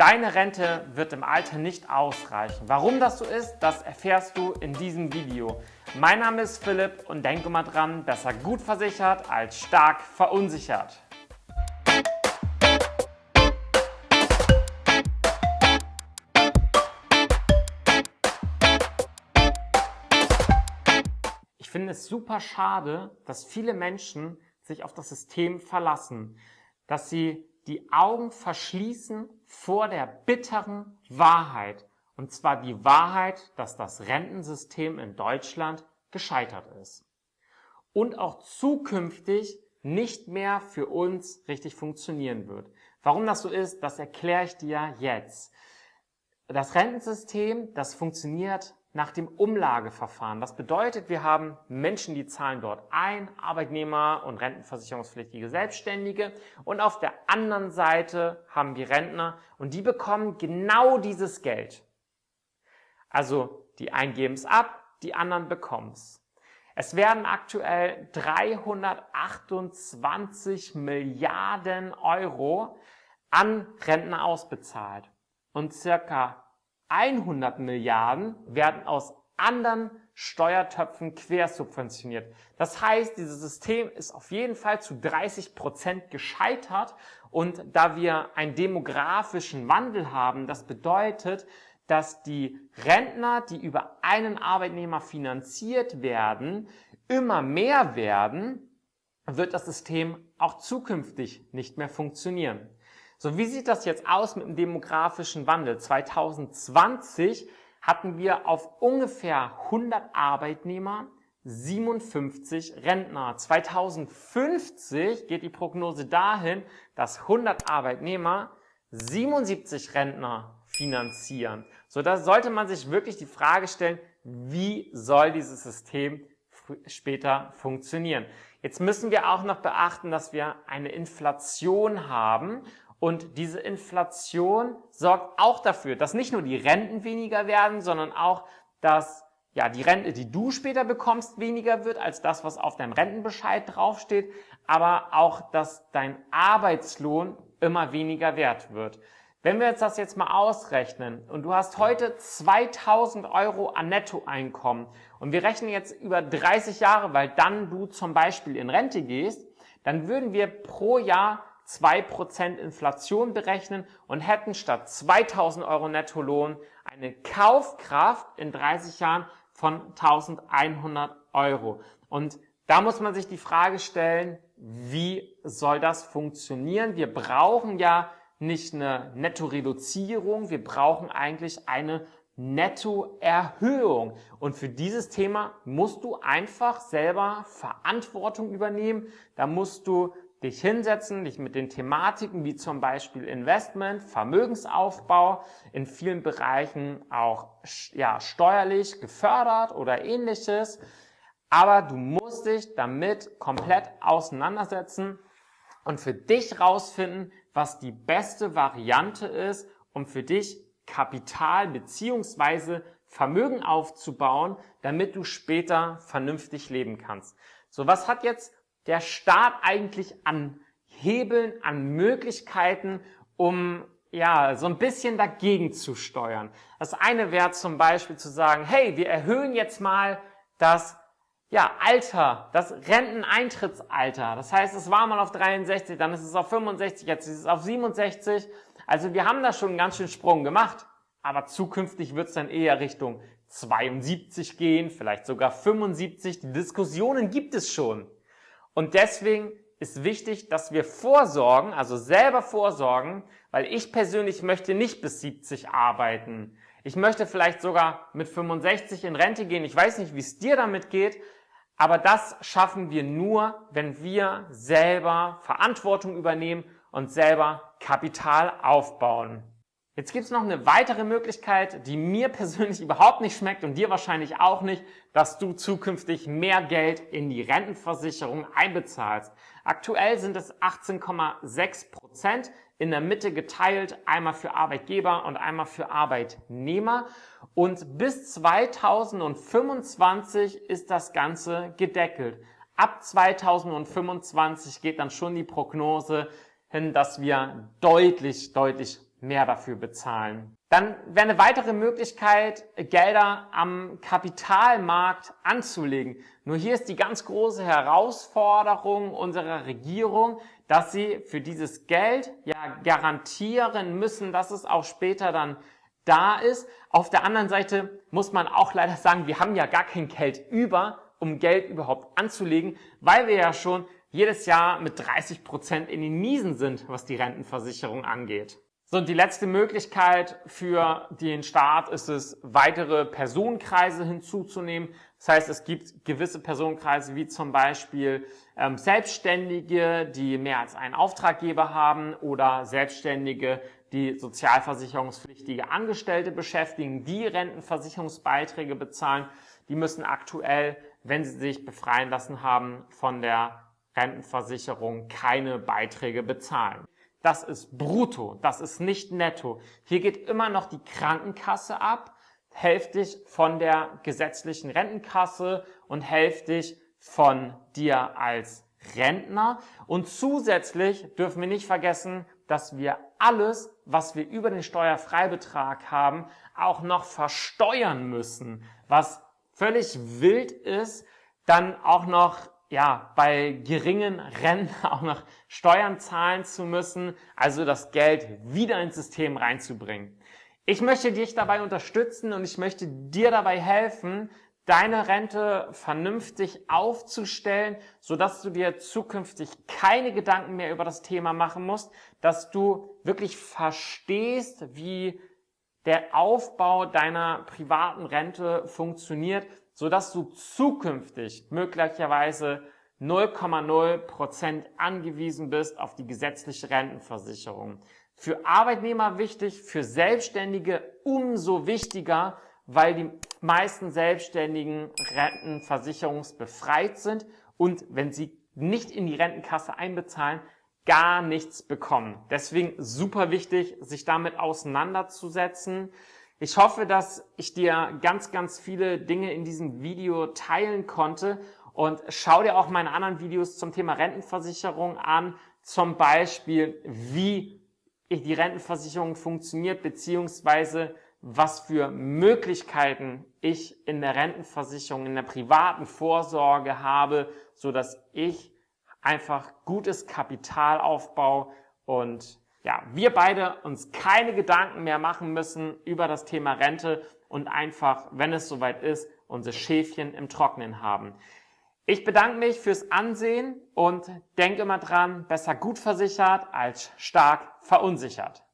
Deine Rente wird im Alter nicht ausreichen. Warum das so ist, das erfährst du in diesem Video. Mein Name ist Philipp und denke mal dran, besser gut versichert als stark verunsichert. Ich finde es super schade, dass viele Menschen sich auf das System verlassen, dass sie die Augen verschließen vor der bitteren Wahrheit. Und zwar die Wahrheit, dass das Rentensystem in Deutschland gescheitert ist. Und auch zukünftig nicht mehr für uns richtig funktionieren wird. Warum das so ist, das erkläre ich dir jetzt. Das Rentensystem, das funktioniert nach dem Umlageverfahren. Das bedeutet, wir haben Menschen, die zahlen dort ein, Arbeitnehmer und rentenversicherungspflichtige Selbstständige. Und auf der anderen Seite haben wir Rentner und die bekommen genau dieses Geld. Also die einen geben es ab, die anderen bekommen es. Es werden aktuell 328 Milliarden Euro an Rentner ausbezahlt und circa 100 Milliarden werden aus anderen Steuertöpfen quersubventioniert. Das heißt, dieses System ist auf jeden Fall zu 30 Prozent gescheitert und da wir einen demografischen Wandel haben, das bedeutet, dass die Rentner, die über einen Arbeitnehmer finanziert werden, immer mehr werden, wird das System auch zukünftig nicht mehr funktionieren. So, wie sieht das jetzt aus mit dem demografischen Wandel? 2020 hatten wir auf ungefähr 100 Arbeitnehmer 57 Rentner. 2050 geht die Prognose dahin, dass 100 Arbeitnehmer 77 Rentner finanzieren. So, da sollte man sich wirklich die Frage stellen, wie soll dieses System später funktionieren? Jetzt müssen wir auch noch beachten, dass wir eine Inflation haben und diese Inflation sorgt auch dafür, dass nicht nur die Renten weniger werden, sondern auch, dass ja, die Rente, die du später bekommst, weniger wird als das, was auf deinem Rentenbescheid draufsteht, aber auch, dass dein Arbeitslohn immer weniger wert wird. Wenn wir jetzt das jetzt mal ausrechnen und du hast heute 2000 Euro an Nettoeinkommen und wir rechnen jetzt über 30 Jahre, weil dann du zum Beispiel in Rente gehst, dann würden wir pro Jahr 2% Inflation berechnen und hätten statt 2000 Euro Nettolohn eine Kaufkraft in 30 Jahren von 1100 Euro. Und da muss man sich die Frage stellen, wie soll das funktionieren? Wir brauchen ja nicht eine Nettoreduzierung, wir brauchen eigentlich eine Nettoerhöhung. Und für dieses Thema musst du einfach selber Verantwortung übernehmen. Da musst du dich hinsetzen, dich mit den Thematiken wie zum Beispiel Investment, Vermögensaufbau, in vielen Bereichen auch ja, steuerlich gefördert oder ähnliches. Aber du musst dich damit komplett auseinandersetzen und für dich rausfinden, was die beste Variante ist, um für dich Kapital beziehungsweise Vermögen aufzubauen, damit du später vernünftig leben kannst. So, was hat jetzt der Staat eigentlich an Hebeln, an Möglichkeiten, um ja, so ein bisschen dagegen zu steuern. Das eine wäre zum Beispiel zu sagen, hey, wir erhöhen jetzt mal das ja, Alter, das Renteneintrittsalter. Das heißt, es war mal auf 63, dann ist es auf 65, jetzt ist es auf 67. Also wir haben da schon einen ganz schönen Sprung gemacht. Aber zukünftig wird es dann eher Richtung 72 gehen, vielleicht sogar 75. Die Diskussionen gibt es schon. Und deswegen ist wichtig, dass wir vorsorgen, also selber vorsorgen, weil ich persönlich möchte nicht bis 70 arbeiten. Ich möchte vielleicht sogar mit 65 in Rente gehen. Ich weiß nicht, wie es dir damit geht, aber das schaffen wir nur, wenn wir selber Verantwortung übernehmen und selber Kapital aufbauen. Jetzt gibt es noch eine weitere Möglichkeit, die mir persönlich überhaupt nicht schmeckt und dir wahrscheinlich auch nicht, dass du zukünftig mehr Geld in die Rentenversicherung einbezahlst. Aktuell sind es 18,6 Prozent in der Mitte geteilt, einmal für Arbeitgeber und einmal für Arbeitnehmer. Und bis 2025 ist das Ganze gedeckelt. Ab 2025 geht dann schon die Prognose hin, dass wir deutlich, deutlich mehr dafür bezahlen. Dann wäre eine weitere Möglichkeit, Gelder am Kapitalmarkt anzulegen. Nur hier ist die ganz große Herausforderung unserer Regierung, dass sie für dieses Geld ja garantieren müssen, dass es auch später dann da ist. Auf der anderen Seite muss man auch leider sagen, wir haben ja gar kein Geld über, um Geld überhaupt anzulegen, weil wir ja schon jedes Jahr mit 30 Prozent in den Miesen sind, was die Rentenversicherung angeht. So, und die letzte Möglichkeit für den Staat ist es, weitere Personenkreise hinzuzunehmen. Das heißt, es gibt gewisse Personenkreise wie zum Beispiel ähm, Selbstständige, die mehr als einen Auftraggeber haben oder Selbstständige, die sozialversicherungspflichtige Angestellte beschäftigen, die Rentenversicherungsbeiträge bezahlen. Die müssen aktuell, wenn sie sich befreien lassen haben von der Rentenversicherung, keine Beiträge bezahlen. Das ist brutto, das ist nicht netto. Hier geht immer noch die Krankenkasse ab, hälftig von der gesetzlichen Rentenkasse und hälftig von dir als Rentner. Und zusätzlich dürfen wir nicht vergessen, dass wir alles, was wir über den Steuerfreibetrag haben, auch noch versteuern müssen, was völlig wild ist, dann auch noch ja, bei geringen Renten auch noch Steuern zahlen zu müssen, also das Geld wieder ins System reinzubringen. Ich möchte dich dabei unterstützen und ich möchte dir dabei helfen, deine Rente vernünftig aufzustellen, sodass du dir zukünftig keine Gedanken mehr über das Thema machen musst, dass du wirklich verstehst, wie der Aufbau deiner privaten Rente funktioniert, sodass du zukünftig möglicherweise 0,0 Prozent angewiesen bist auf die gesetzliche Rentenversicherung. Für Arbeitnehmer wichtig, für Selbstständige umso wichtiger, weil die meisten Selbstständigen rentenversicherungsbefreit sind und wenn sie nicht in die Rentenkasse einbezahlen, gar nichts bekommen. Deswegen super wichtig, sich damit auseinanderzusetzen. Ich hoffe, dass ich dir ganz, ganz viele Dinge in diesem Video teilen konnte und schau dir auch meine anderen Videos zum Thema Rentenversicherung an, zum Beispiel wie die Rentenversicherung funktioniert, beziehungsweise was für Möglichkeiten ich in der Rentenversicherung, in der privaten Vorsorge habe, so dass ich einfach gutes Kapital aufbaue und ja, wir beide uns keine Gedanken mehr machen müssen über das Thema Rente und einfach, wenn es soweit ist, unsere Schäfchen im Trocknen haben. Ich bedanke mich fürs Ansehen und denke immer dran, besser gut versichert als stark verunsichert.